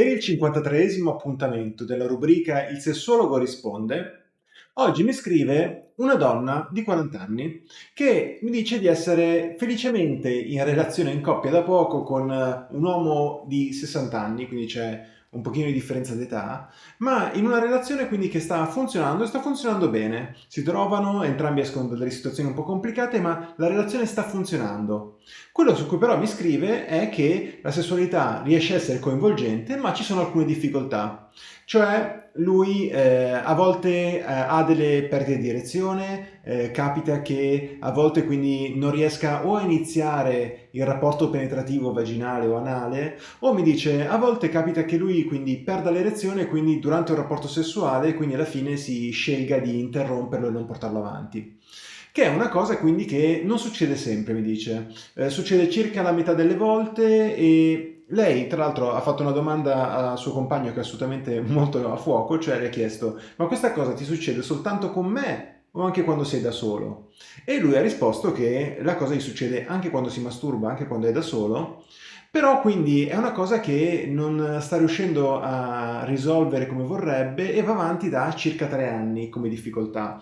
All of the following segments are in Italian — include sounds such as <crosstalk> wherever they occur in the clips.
Per il 53 appuntamento della rubrica Il sessuologo risponde, oggi mi scrive una donna di 40 anni che mi dice di essere felicemente in relazione in coppia da poco con un uomo di 60 anni, quindi c'è un pochino di differenza d'età, ma in una relazione quindi che sta funzionando e sta funzionando bene. Si trovano, entrambi escono da delle situazioni un po' complicate, ma la relazione sta funzionando. Quello su cui però mi scrive è che la sessualità riesce a essere coinvolgente, ma ci sono alcune difficoltà. Cioè lui eh, a volte eh, ha delle perdite di erezione, eh, capita che a volte quindi non riesca o a iniziare il rapporto penetrativo vaginale o anale, o mi dice a volte capita che lui quindi perda l'erezione quindi durante un rapporto sessuale quindi alla fine si scelga di interromperlo e non portarlo avanti che è una cosa quindi che non succede sempre, mi dice. Eh, succede circa la metà delle volte e lei, tra l'altro, ha fatto una domanda al suo compagno che è assolutamente <laughs> molto a fuoco, cioè le ha chiesto ma questa cosa ti succede soltanto con me o anche quando sei da solo? E lui ha risposto che la cosa gli succede anche quando si masturba, anche quando è da solo, però quindi è una cosa che non sta riuscendo a risolvere come vorrebbe e va avanti da circa tre anni come difficoltà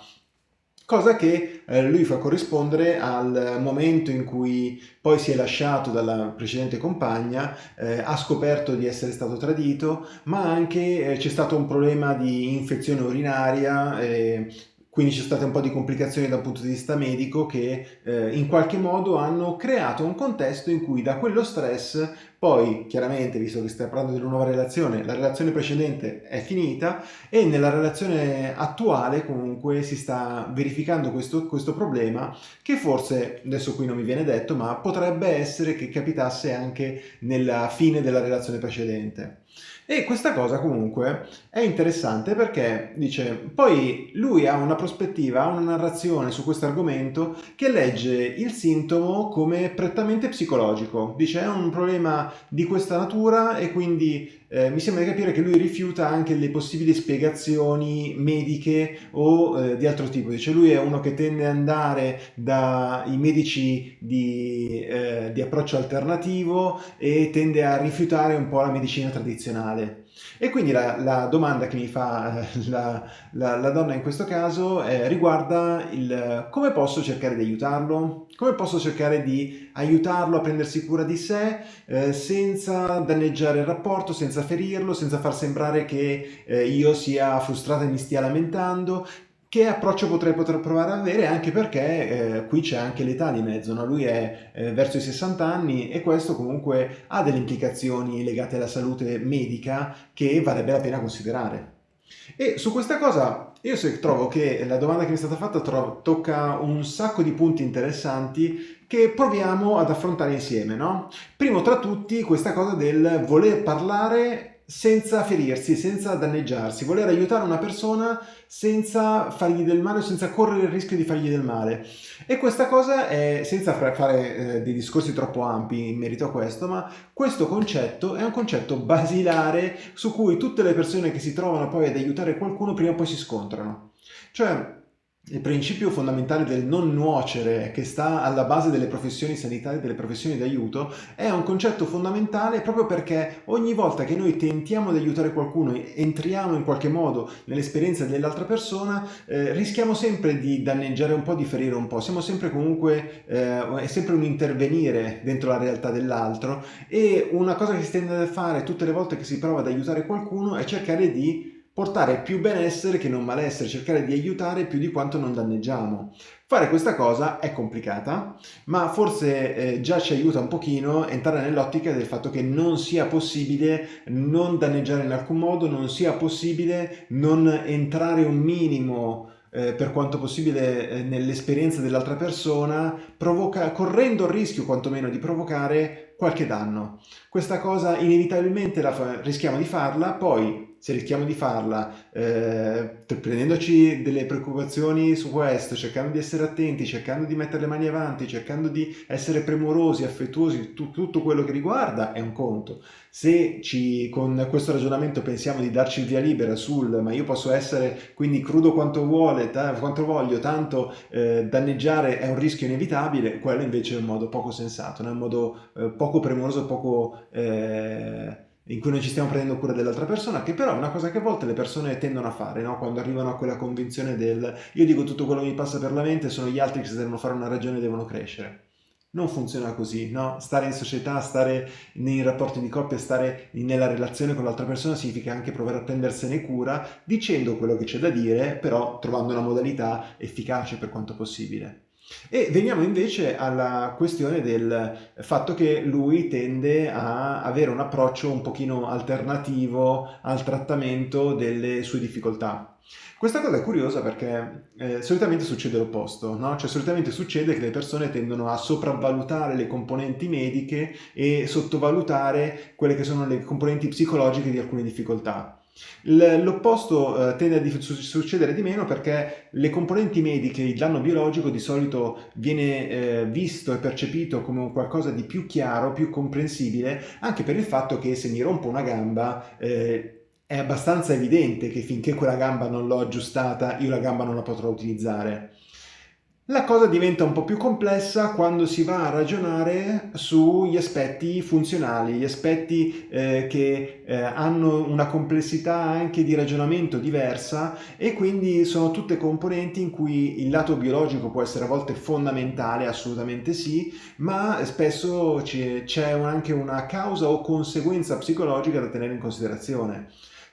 cosa che eh, lui fa corrispondere al momento in cui poi si è lasciato dalla precedente compagna, eh, ha scoperto di essere stato tradito, ma anche eh, c'è stato un problema di infezione urinaria, eh, quindi c'è state un po' di complicazioni dal punto di vista medico che eh, in qualche modo hanno creato un contesto in cui da quello stress poi chiaramente visto che stai parlando di una nuova relazione la relazione precedente è finita e nella relazione attuale comunque si sta verificando questo, questo problema che forse adesso qui non mi viene detto ma potrebbe essere che capitasse anche nella fine della relazione precedente e questa cosa comunque è interessante perché dice, poi lui ha una prospettiva, ha una narrazione su questo argomento che legge il sintomo come prettamente psicologico. Dice è un problema di questa natura e quindi eh, mi sembra di capire che lui rifiuta anche le possibili spiegazioni mediche o eh, di altro tipo. Dice lui è uno che tende ad andare dai medici di, eh, di approccio alternativo e tende a rifiutare un po' la medicina tradizionale. E quindi la, la, domanda che mi fa eh, la, la, la donna in questo caso eh, riguarda il come posso cercare di aiutarlo, come posso cercare di aiutarlo a prendersi cura di sé eh, senza danneggiare il rapporto, senza ferirlo, senza far sembrare che eh, io sia frustrata e mi stia lamentando, che approccio potrei poter provare ad avere anche perché eh, qui c'è anche l'età di mezzo, no? lui è eh, verso i 60 anni e questo comunque ha delle implicazioni legate alla salute medica che varrebbe la pena considerare. E su questa cosa io trovo che la domanda che mi è stata fatta tocca un sacco di punti interessanti che proviamo ad affrontare insieme. No? Primo tra tutti questa cosa del voler parlare senza ferirsi, senza danneggiarsi, voler aiutare una persona senza fargli del male senza correre il rischio di fargli del male. E questa cosa è, senza fare eh, dei discorsi troppo ampi in merito a questo, ma questo concetto è un concetto basilare su cui tutte le persone che si trovano poi ad aiutare qualcuno prima o poi si scontrano. Cioè, il principio fondamentale del non nuocere che sta alla base delle professioni sanitarie, delle professioni d'aiuto, è un concetto fondamentale proprio perché ogni volta che noi tentiamo di aiutare qualcuno, entriamo in qualche modo nell'esperienza dell'altra persona, eh, rischiamo sempre di danneggiare un po', di ferire un po', siamo sempre comunque, eh, è sempre un intervenire dentro la realtà dell'altro e una cosa che si tende a fare tutte le volte che si prova ad aiutare qualcuno è cercare di portare più benessere che non malessere, cercare di aiutare più di quanto non danneggiamo. Fare questa cosa è complicata, ma forse eh, già ci aiuta un pochino entrare nell'ottica del fatto che non sia possibile non danneggiare in alcun modo, non sia possibile non entrare un minimo eh, per quanto possibile eh, nell'esperienza dell'altra persona, provoca, correndo il rischio quantomeno di provocare qualche danno. Questa cosa inevitabilmente la rischiamo di farla, poi se rischiamo di farla eh, prendendoci delle preoccupazioni su questo, cercando di essere attenti, cercando di mettere le mani avanti, cercando di essere premurosi, affettuosi, tu, tutto quello che riguarda è un conto. Se ci, con questo ragionamento pensiamo di darci il via libera sul ma io posso essere quindi crudo quanto vuole, quanto voglio, tanto eh, danneggiare è un rischio inevitabile, quello invece è un modo poco sensato, è un modo eh, poco premuroso, poco... Eh, in cui noi ci stiamo prendendo cura dell'altra persona, che però è una cosa che a volte le persone tendono a fare, no? quando arrivano a quella convinzione del io dico tutto quello che mi passa per la mente, sono gli altri che se devono fare una ragione devono crescere. Non funziona così, no? Stare in società, stare nei rapporti di coppia, stare nella relazione con l'altra persona significa anche provare a prendersene cura dicendo quello che c'è da dire, però trovando una modalità efficace per quanto possibile. E veniamo invece alla questione del fatto che lui tende a avere un approccio un pochino alternativo al trattamento delle sue difficoltà. Questa cosa è curiosa perché eh, solitamente succede l'opposto, no? Cioè solitamente succede che le persone tendono a sopravvalutare le componenti mediche e sottovalutare quelle che sono le componenti psicologiche di alcune difficoltà. L'opposto eh, tende a succedere di meno perché le componenti mediche, il danno biologico di solito viene eh, visto e percepito come qualcosa di più chiaro, più comprensibile, anche per il fatto che se mi rompo una gamba eh, è abbastanza evidente che finché quella gamba non l'ho aggiustata io la gamba non la potrò utilizzare. La cosa diventa un po' più complessa quando si va a ragionare sugli aspetti funzionali, gli aspetti eh, che eh, hanno una complessità anche di ragionamento diversa e quindi sono tutte componenti in cui il lato biologico può essere a volte fondamentale, assolutamente sì, ma spesso c'è anche una causa o conseguenza psicologica da tenere in considerazione.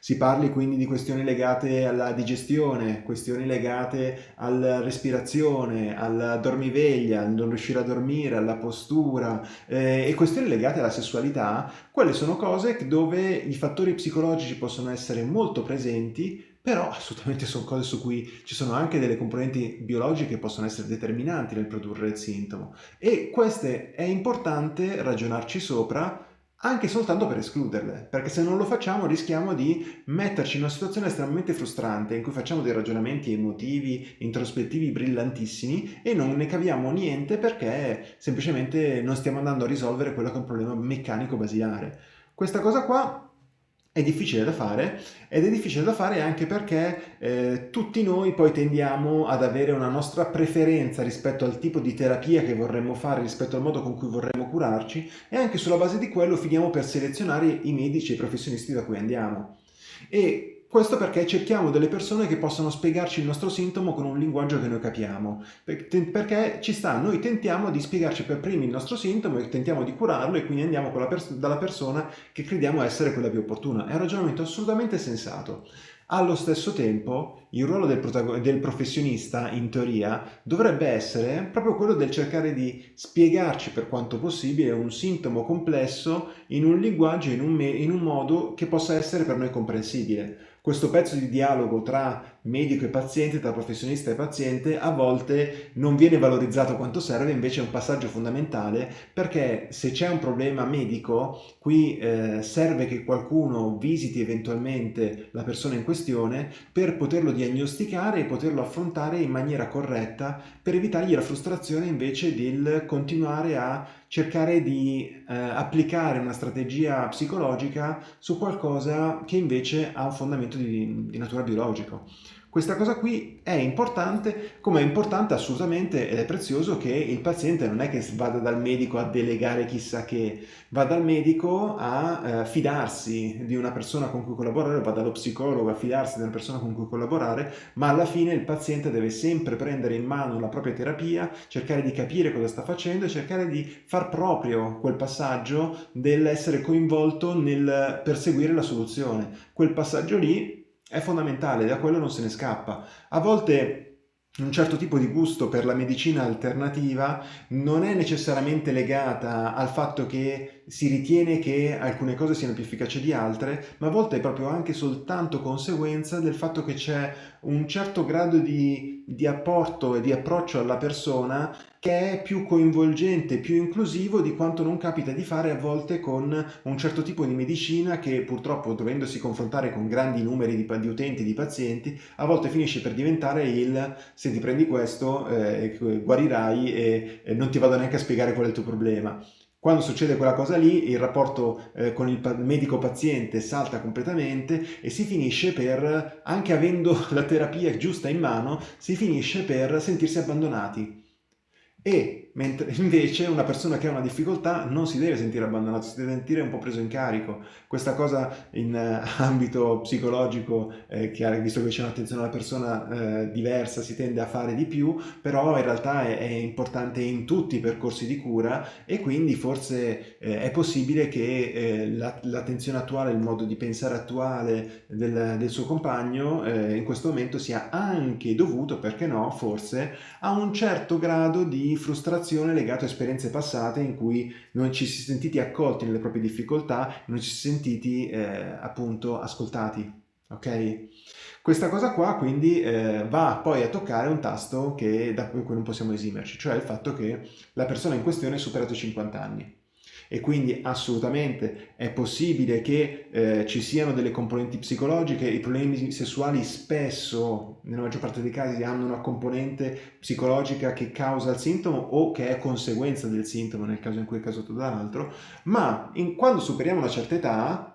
Si parli quindi di questioni legate alla digestione, questioni legate alla respirazione, alla dormiveglia, al non riuscire a dormire, alla postura eh, e questioni legate alla sessualità, quelle sono cose dove i fattori psicologici possono essere molto presenti, però assolutamente sono cose su cui ci sono anche delle componenti biologiche che possono essere determinanti nel produrre il sintomo. E queste è importante ragionarci sopra anche soltanto per escluderle, perché se non lo facciamo rischiamo di metterci in una situazione estremamente frustrante in cui facciamo dei ragionamenti emotivi, introspettivi brillantissimi e non ne caviamo niente perché semplicemente non stiamo andando a risolvere quello che è un problema meccanico basilare. Questa cosa qua è difficile da fare ed è difficile da fare anche perché eh, tutti noi poi tendiamo ad avere una nostra preferenza rispetto al tipo di terapia che vorremmo fare, rispetto al modo con cui vorremmo curarci e anche sulla base di quello finiamo per selezionare i medici e i professionisti da cui andiamo. E questo perché cerchiamo delle persone che possano spiegarci il nostro sintomo con un linguaggio che noi capiamo, perché ci sta, noi tentiamo di spiegarci per primi il nostro sintomo e tentiamo di curarlo e quindi andiamo pers dalla persona che crediamo essere quella più opportuna. È un ragionamento assolutamente sensato. Allo stesso tempo, il ruolo del, del, professionista, in teoria, dovrebbe essere proprio quello del cercare di spiegarci per quanto possibile un sintomo complesso in un linguaggio, in un, in un modo che possa essere per noi comprensibile questo pezzo di dialogo tra medico e paziente, tra professionista e paziente, a volte non viene valorizzato quanto serve, invece è un passaggio fondamentale perché se c'è un problema medico, qui eh, serve che qualcuno visiti eventualmente la persona in questione per poterlo diagnosticare e poterlo affrontare in maniera corretta per evitargli la frustrazione invece del continuare a cercare di eh, applicare una strategia psicologica su qualcosa che invece ha un fondamento di, di natura biologico. Questa cosa qui è importante, come è importante assolutamente ed è prezioso che il paziente non è che vada dal medico a delegare chissà che, va dal medico a eh, fidarsi di una persona con cui collaborare, va dallo psicologo a fidarsi di una persona con cui collaborare, ma alla fine il paziente deve sempre prendere in mano la propria terapia, cercare di capire cosa sta facendo e cercare di far proprio quel passaggio dell'essere coinvolto nel perseguire la soluzione. Quel passaggio lì è fondamentale, da quello non se ne scappa. A volte un certo tipo di gusto per la medicina alternativa non è necessariamente legata al fatto che si ritiene che alcune cose siano più efficaci di altre, ma a volte è proprio anche soltanto conseguenza del fatto che c'è un certo grado di, di apporto e di approccio alla persona che è più coinvolgente, più inclusivo di quanto non capita di fare a volte con un certo tipo di medicina che purtroppo dovendosi confrontare con grandi numeri di, di utenti, di pazienti, a volte finisce per diventare il se ti prendi questo eh, guarirai e, e non ti vado neanche a spiegare qual è il tuo problema. Quando succede quella cosa lì, il rapporto eh, con il medico-paziente salta completamente e si finisce per, anche avendo <laughs> la terapia giusta in mano, si finisce per sentirsi abbandonati. E mentre <laughs> invece una persona che ha una difficoltà non si deve sentire abbandonato, si deve sentire un po' preso in carico. Questa cosa in uh, <laughs> ambito psicologico, eh, che visto che c'è un'attenzione alla persona eh, diversa, si tende a fare di più, però in realtà è, è importante in tutti i percorsi di cura e quindi forse eh, è possibile che eh, l'attenzione attuale, il modo di pensare attuale del, del suo compagno eh, in questo momento sia anche dovuto, perché no, forse, a un certo grado di frustrazione legato a esperienze passate in cui non ci si è sentiti accolti nelle proprie difficoltà, non ci si è sentiti eh, appunto ascoltati. Ok? Questa cosa qua quindi eh, va poi a toccare un tasto che, da cui non possiamo esimerci, cioè il fatto che la persona in questione ha superato i 50 anni e quindi assolutamente è possibile che eh, ci siano delle componenti psicologiche, i problemi sessuali spesso, nella maggior parte dei casi, hanno una componente psicologica che causa il sintomo o che è conseguenza del sintomo nel caso in cui è causato dall'altro, ma in, quando superiamo una certa età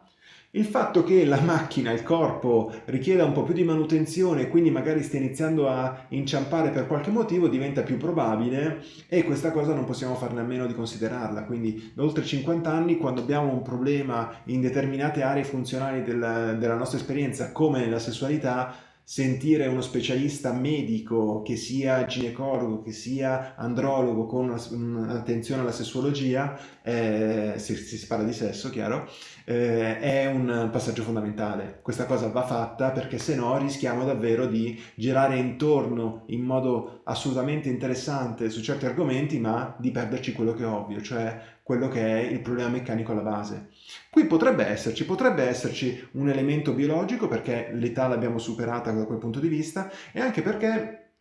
il fatto che la macchina, il corpo, richieda un po' più di manutenzione e quindi magari stia iniziando a inciampare per qualche motivo diventa più probabile e questa cosa non possiamo farne a meno di considerarla. Quindi da oltre 50 anni quando abbiamo un problema in determinate aree funzionali del, della nostra esperienza come nella sessualità sentire uno specialista medico che sia ginecologo, che sia andrologo con un'attenzione alla sessuologia, eh, se, si parla di sesso, chiaro, eh, è un passaggio fondamentale. Questa cosa va fatta perché se no rischiamo davvero di girare intorno in modo assolutamente interessante su certi argomenti, ma di perderci quello che è ovvio, cioè quello che è il problema meccanico alla base. Qui potrebbe esserci, potrebbe esserci un elemento biologico perché l'età l'abbiamo superata da quel punto di vista e anche perché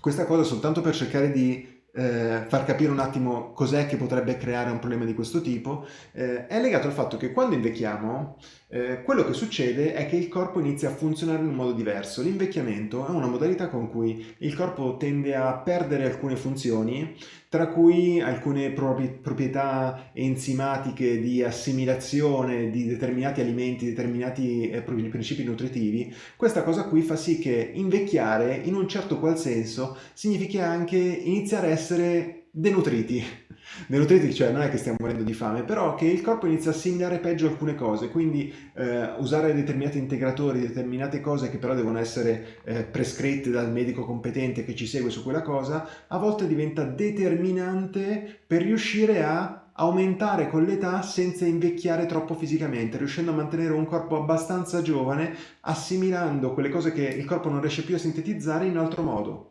questa cosa soltanto per cercare di eh, far capire un attimo cos'è che potrebbe creare un problema di questo tipo, eh, è legato al fatto che quando invecchiamo, eh, quello che succede è che il corpo inizia a funzionare in un modo diverso. L'invecchiamento è una modalità con cui il corpo tende a perdere alcune funzioni, tra cui alcune proprietà enzimatiche di assimilazione di determinati alimenti, determinati eh, principi nutritivi. Questa cosa qui fa sì che invecchiare, in un certo qual senso, significhi anche iniziare a essere denutriti. Denutriti, cioè non è che stiamo morendo di fame, però che il corpo inizia a assimilare peggio alcune cose, quindi eh, usare determinati integratori, determinate cose che però devono essere eh, prescritte dal medico competente che ci segue su quella cosa, a volte diventa determinante per riuscire a aumentare con l'età senza invecchiare troppo fisicamente, riuscendo a mantenere un corpo abbastanza giovane, assimilando quelle cose che il corpo non riesce più a sintetizzare in altro modo.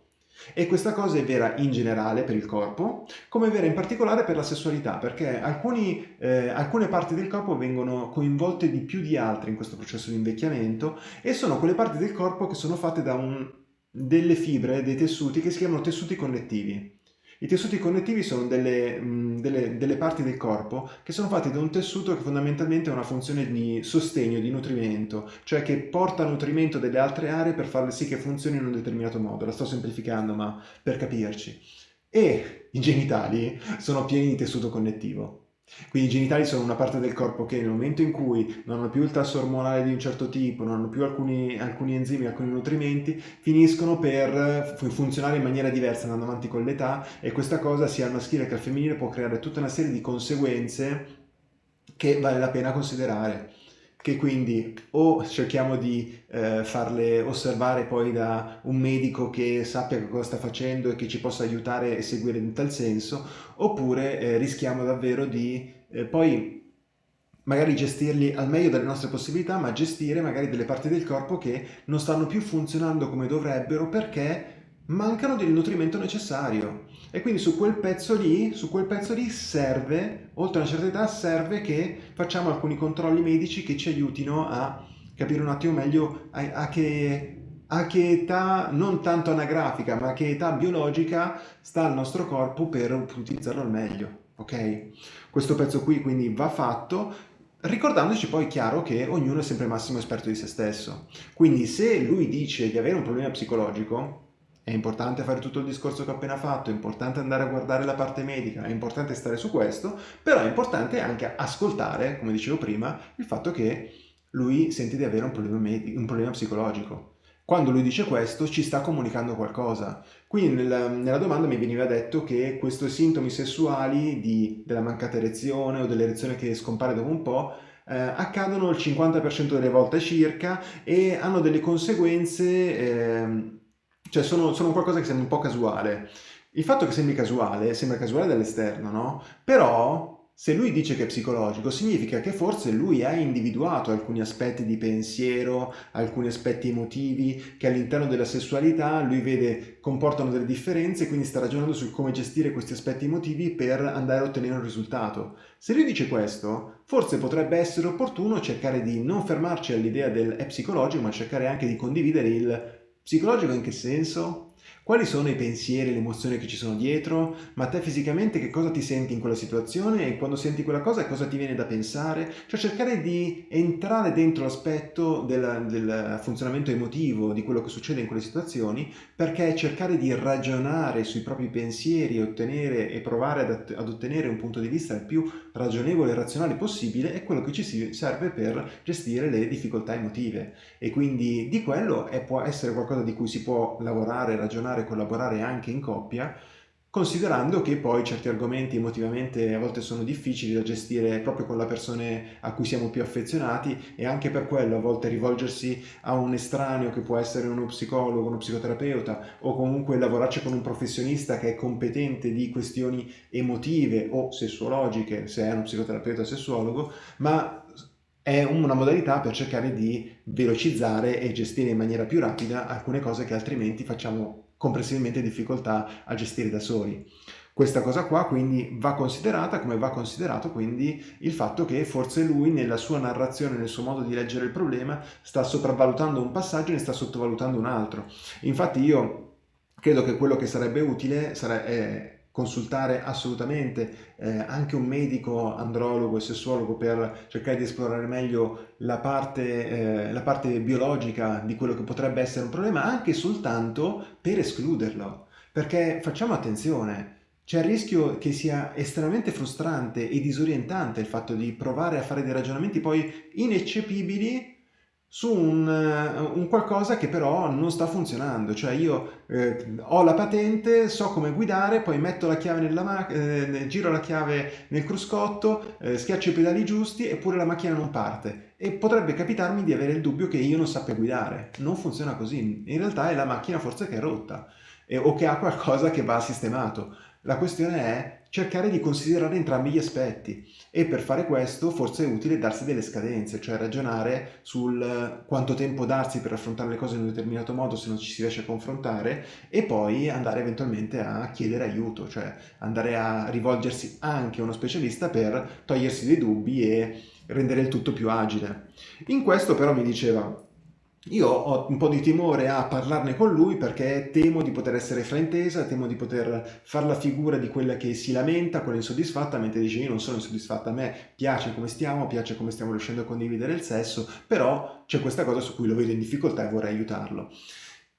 E questa cosa è vera in generale per il corpo, come è vera in particolare per la sessualità, perché alcuni, eh, alcune parti del corpo vengono coinvolte di più di altre in questo processo di invecchiamento e sono quelle parti del corpo che sono fatte da un, delle fibre, dei tessuti che si chiamano tessuti connettivi. I tessuti connettivi sono delle, mh, delle, delle, parti del corpo che sono fatti da un tessuto che fondamentalmente ha una funzione di sostegno, di nutrimento, cioè che porta nutrimento delle altre aree per farle sì che funzionino in un determinato modo. La sto semplificando, ma per capirci. E i genitali sono pieni di tessuto connettivo. Quindi i genitali sono una parte del corpo che nel momento in cui non hanno più il tasso ormonale di un certo tipo, non hanno più alcuni, alcuni enzimi, alcuni nutrimenti, finiscono per funzionare in maniera diversa andando avanti con l'età e questa cosa sia al maschile che al femminile può creare tutta una serie di conseguenze che vale la pena considerare che quindi o cerchiamo di eh, farle osservare poi da un medico che sappia cosa sta facendo e che ci possa aiutare e seguire in tal senso, oppure eh, rischiamo davvero di eh, poi magari gestirli al meglio delle nostre possibilità, ma gestire magari delle parti del corpo che non stanno più funzionando come dovrebbero perché mancano del nutrimento necessario e quindi su quel pezzo lì, su quel pezzo lì serve, oltre a una certa età, serve che facciamo alcuni controlli medici che ci aiutino a capire un attimo meglio a, a che a che età, non tanto anagrafica, ma a che età biologica sta il nostro corpo per utilizzarlo al meglio, ok? Questo pezzo qui quindi va fatto, ricordandoci poi chiaro che ognuno è sempre massimo esperto di se stesso. Quindi se lui dice di avere un problema psicologico, è importante fare tutto il discorso che ho appena fatto, è importante andare a guardare la parte medica, è importante stare su questo, però è importante anche ascoltare, come dicevo prima, il fatto che lui sente di avere un problema, un problema psicologico. quando lui dice questo ci sta comunicando qualcosa. Quindi nella, nella domanda mi veniva detto che questi sintomi sessuali di, della mancata erezione o dell'erezione che scompare dopo un po' eh, accadono il 50% delle volte circa e hanno delle conseguenze, eh, cioè sono, sono qualcosa che sembra un po' casuale. Il fatto che sembri casuale, sembra casuale dall'esterno, no? Però se lui dice che è psicologico, significa che forse lui ha individuato alcuni aspetti di pensiero, alcuni aspetti emotivi che all'interno della sessualità lui vede comportano delle differenze quindi sta ragionando su come gestire questi aspetti emotivi per andare a ottenere un risultato. Se lui dice questo, forse potrebbe essere opportuno cercare di non fermarci all'idea del è psicologico, ma cercare anche di condividere il psicologico in che senso? Quali sono i pensieri e le emozioni che ci sono dietro? Ma te fisicamente che cosa ti senti in quella situazione e quando senti quella cosa cosa ti viene da pensare? Cioè cercare di entrare dentro l'aspetto del, del funzionamento emotivo di quello che succede in quelle situazioni perché cercare di ragionare sui propri pensieri e ottenere e provare ad, ad ottenere un punto di vista il più ragionevole e razionale possibile è quello che ci serve per gestire le difficoltà emotive e quindi di quello è, può essere qualcosa di cui si può lavorare, ragionare e collaborare anche in coppia, considerando che poi certi argomenti emotivamente a volte sono difficili da gestire proprio con le persone a cui siamo più affezionati e anche per quello a volte rivolgersi a un estraneo che può essere uno psicologo, uno psicoterapeuta o comunque lavorarci con un professionista che è competente di questioni emotive o sessuologiche se è uno psicoterapeuta o sessuologo, ma è una modalità per cercare di velocizzare e gestire in maniera più rapida alcune cose che altrimenti facciamo comprensibilmente difficoltà a gestire da soli. Questa cosa qua quindi va considerata come va considerato quindi il fatto che forse lui nella sua narrazione, nel suo modo di leggere il problema, sta sopravvalutando un passaggio e ne sta sottovalutando un altro. Infatti io credo che quello che sarebbe utile sarebbe consultare assolutamente eh, anche un medico andrologo e sessuologo per cercare di esplorare meglio la parte, eh, la parte biologica di quello che potrebbe essere un problema, anche soltanto per escluderlo. Perché facciamo attenzione, c'è il rischio che sia estremamente frustrante e disorientante il fatto di provare a fare dei ragionamenti poi ineccepibili su un, un, qualcosa che però non sta funzionando, cioè io eh, ho la patente, so come guidare, poi metto la chiave nella eh, giro la chiave nel cruscotto, eh, schiaccio i pedali giusti eppure la macchina non parte. E potrebbe capitarmi di avere il dubbio che io non sappia guidare, non funziona così, in realtà è la macchina forse che è rotta o che ha qualcosa che va sistemato. La questione è cercare di considerare entrambi gli aspetti e per fare questo forse è utile darsi delle scadenze, cioè ragionare sul quanto tempo darsi per affrontare le cose in un determinato modo se non ci si riesce a confrontare e poi andare eventualmente a chiedere aiuto, cioè andare a rivolgersi anche a uno specialista per togliersi dei dubbi e rendere il tutto più agile. In questo però mi diceva io ho un po' di timore a parlarne con lui perché temo di poter essere fraintesa, temo di poter fare la figura di quella che si lamenta, quella insoddisfatta, mentre dice io non sono insoddisfatta, a me piace come stiamo, piace come stiamo riuscendo a condividere il sesso, però c'è questa cosa su cui lo vedo in difficoltà e vorrei aiutarlo.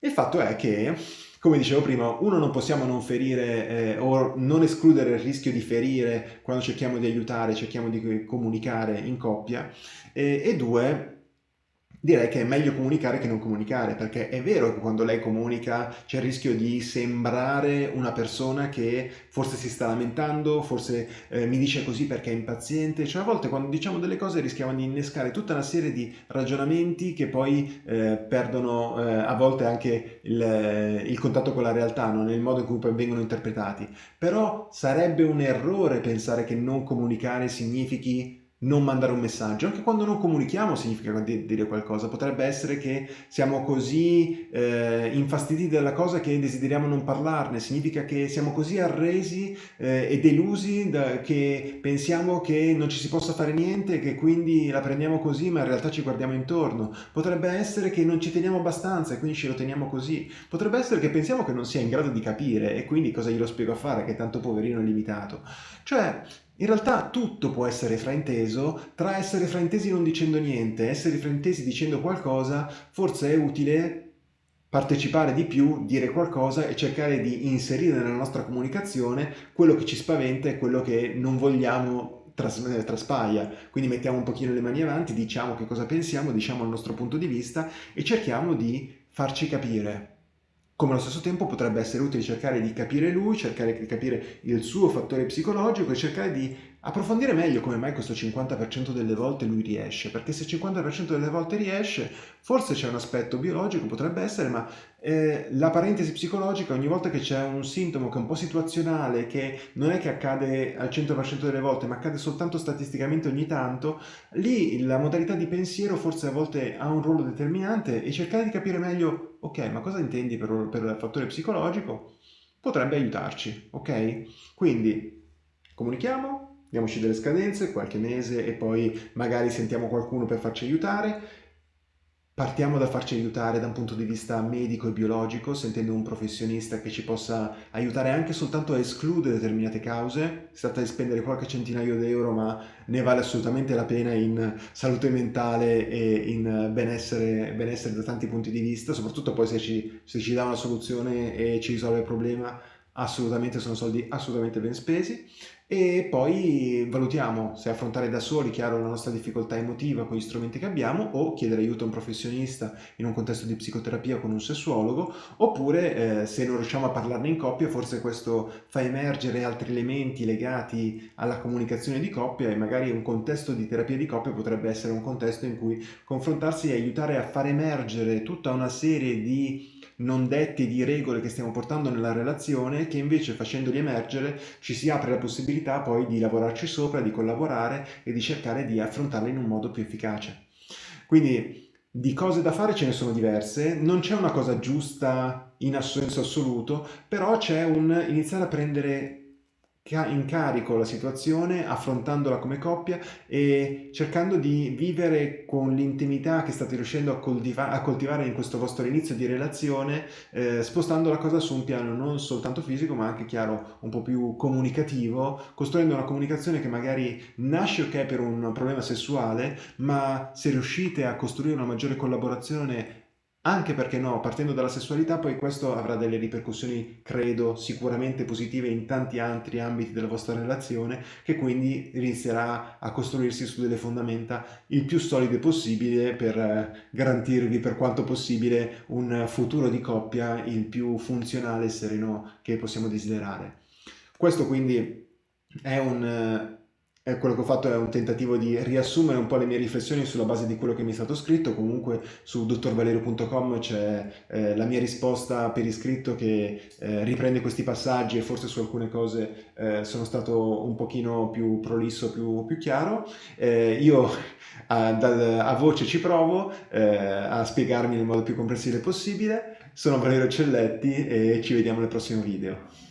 Il fatto è che, come dicevo prima, uno non possiamo non ferire eh, o non escludere il rischio di ferire quando cerchiamo di aiutare, cerchiamo di comunicare in coppia, e, e due, direi che è meglio comunicare che non comunicare, perché è vero che quando lei comunica c'è il rischio di sembrare una persona che forse si sta lamentando, forse eh, mi dice così perché è impaziente, cioè a volte quando diciamo delle cose rischiamo di innescare tutta una serie di ragionamenti che poi eh, perdono eh, a volte anche il, il, contatto con la realtà, no? nel modo in cui poi vengono interpretati. Però sarebbe un errore pensare che non comunicare significhi non mandare un messaggio, anche quando non comunichiamo significa dire qualcosa, potrebbe essere che siamo così eh, infastiditi dalla cosa che desideriamo non parlarne, significa che siamo così arresi eh, e delusi da, che pensiamo che non ci si possa fare niente, che quindi la prendiamo così ma in realtà ci guardiamo intorno, potrebbe essere che non ci teniamo abbastanza e quindi ce lo teniamo così, potrebbe essere che pensiamo che non sia in grado di capire e quindi cosa glielo spiego a fare che tanto poverino è limitato, cioè in realtà tutto può essere frainteso, tra essere fraintesi non dicendo niente essere fraintesi dicendo qualcosa, forse è utile partecipare di più, dire qualcosa e cercare di inserire nella nostra comunicazione quello che ci spaventa e quello che non vogliamo tras traspaia. Quindi mettiamo un pochino le mani avanti, diciamo che cosa pensiamo, diciamo il nostro punto di vista e cerchiamo di farci capire come allo stesso tempo potrebbe essere utile cercare di capire lui, cercare di capire il suo fattore psicologico e cercare di approfondire meglio come mai questo 50% delle volte lui riesce, perché se il 50% delle volte riesce, forse c'è un aspetto biologico, potrebbe essere, ma eh, la parentesi psicologica ogni volta che c'è un sintomo che è un po' situazionale, che non è che accade al 100% delle volte, ma accade soltanto statisticamente ogni tanto, lì la modalità di pensiero forse a volte ha un ruolo determinante e cercare di capire meglio, ok, ma cosa intendi per, per fattore psicologico? Potrebbe aiutarci, ok? Quindi comunichiamo, diamoci delle scadenze, qualche mese e poi magari sentiamo qualcuno per farci aiutare. Partiamo da farci aiutare da un punto di vista medico e biologico, sentendo un professionista che ci possa aiutare anche soltanto a escludere determinate cause. Si tratta di spendere qualche centinaio di euro, ma ne vale assolutamente la pena in salute mentale e in benessere, benessere da tanti punti di vista, soprattutto poi se ci, se ci dà una soluzione e ci risolve il problema, assolutamente sono soldi assolutamente ben spesi. E poi valutiamo se affrontare da soli, chiaro, la nostra difficoltà emotiva con gli strumenti che abbiamo o chiedere aiuto a un professionista in un contesto di psicoterapia con un sessuologo oppure eh, se non riusciamo a parlarne in coppia forse questo fa emergere altri elementi legati alla comunicazione di coppia e magari un contesto di terapia di coppia potrebbe essere un contesto in cui confrontarsi e aiutare a far emergere tutta una serie di non detti di regole che stiamo portando nella relazione che invece facendoli emergere ci si apre la possibilità poi di lavorarci sopra, di collaborare e di cercare di affrontarle in un modo più efficace. Quindi di cose da fare ce ne sono diverse, non c'è una cosa giusta in senso assoluto, però c'è un iniziare a prendere in carico la situazione, affrontandola come coppia e cercando di vivere con l'intimità che state riuscendo a, coltiva a, coltivare in questo vostro inizio di relazione, eh, spostando la cosa su un piano non soltanto fisico ma anche chiaro un po' più comunicativo, costruendo una comunicazione che magari nasce ok per un problema sessuale, ma se riuscite a costruire una maggiore collaborazione anche perché no, partendo dalla sessualità poi questo avrà delle ripercussioni, credo, sicuramente positive in tanti altri ambiti della vostra relazione, che quindi inizierà a costruirsi su delle fondamenta il più solide possibile per eh, garantirvi per quanto possibile un futuro di coppia il più funzionale e sereno che possiamo desiderare. Questo quindi è un e quello che ho fatto è un tentativo di riassumere un po' le mie riflessioni sulla base di quello che mi è stato scritto, comunque su dottorvalerio.com c'è eh, la mia risposta per iscritto che eh, riprende questi passaggi e forse su alcune cose eh, sono stato un pochino più prolisso, più, più chiaro. Eh, io a, da, a, voce ci provo eh, a spiegarmi nel modo più comprensibile possibile. Sono Valerio Celletti e ci vediamo nel prossimo video.